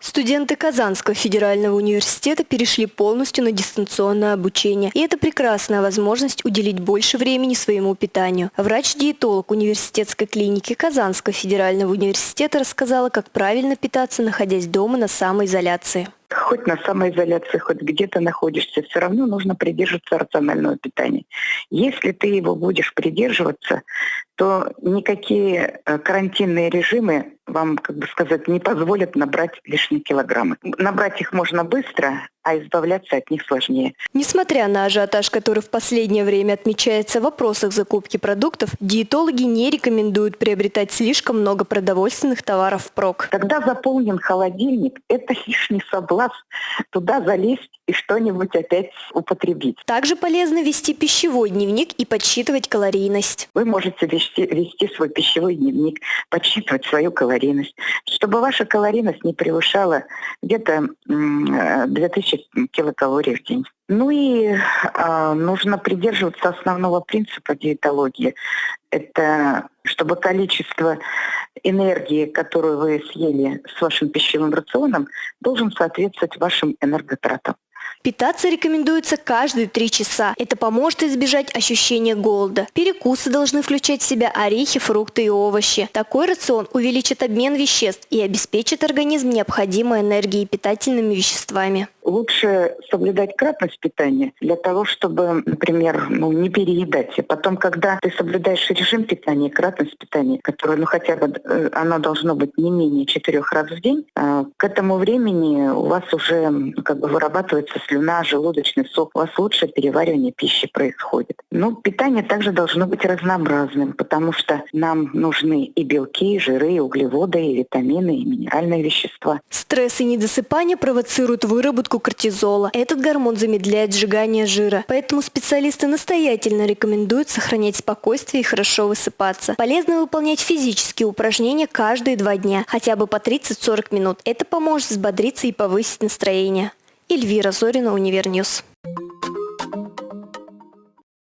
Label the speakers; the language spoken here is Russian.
Speaker 1: Студенты Казанского федерального университета перешли полностью на дистанционное обучение. И это прекрасная возможность уделить больше времени своему питанию. Врач-диетолог университетской клиники Казанского федерального университета рассказала, как правильно питаться, находясь дома на самоизоляции
Speaker 2: хоть на самоизоляции, хоть где-то находишься, все равно нужно придерживаться рационального питания. Если ты его будешь придерживаться, то никакие э, карантинные режимы вам, как бы сказать, не позволят набрать лишние килограммы. Набрать их можно быстро, а избавляться от них сложнее.
Speaker 1: Несмотря на ажиотаж, который в последнее время отмечается в вопросах закупки продуктов, диетологи не рекомендуют приобретать слишком много продовольственных товаров впрок.
Speaker 2: Когда заполнен холодильник, это лишний соблазн туда залезть и что-нибудь опять употребить.
Speaker 1: Также полезно вести пищевой дневник и подсчитывать калорийность.
Speaker 2: Вы можете вести, вести свой пищевой дневник, подсчитывать свою калорийность, чтобы ваша калорийность не превышала где-то 2000 килокалорий в день. Ну и э, нужно придерживаться основного принципа диетологии. Это чтобы количество энергии, которую вы съели с вашим пищевым рационом, должен соответствовать вашим энерготратам.
Speaker 1: Питаться рекомендуется каждые три часа. Это поможет избежать ощущения голода. Перекусы должны включать в себя орехи, фрукты и овощи. Такой рацион увеличит обмен веществ и обеспечит организм необходимой энергией и питательными веществами
Speaker 2: лучше соблюдать кратность питания для того, чтобы, например, ну, не переедать. И потом, когда ты соблюдаешь режим питания, кратность питания, которое, ну, хотя бы э, оно должно быть не менее четырех раз в день, э, к этому времени у вас уже ну, как бы вырабатывается слюна, желудочный сок, у вас лучшее переваривание пищи происходит. Но питание также должно быть разнообразным, потому что нам нужны и белки, и жиры, и углеводы, и витамины, и минеральные вещества.
Speaker 1: Стресс и недосыпание провоцируют выработку кортизола. Этот гормон замедляет сжигание жира. Поэтому специалисты настоятельно рекомендуют сохранять спокойствие и хорошо высыпаться. Полезно выполнять физические упражнения каждые два дня, хотя бы по 30-40 минут. Это поможет взбодриться и повысить настроение. Эльвира Зорина, Универньюз.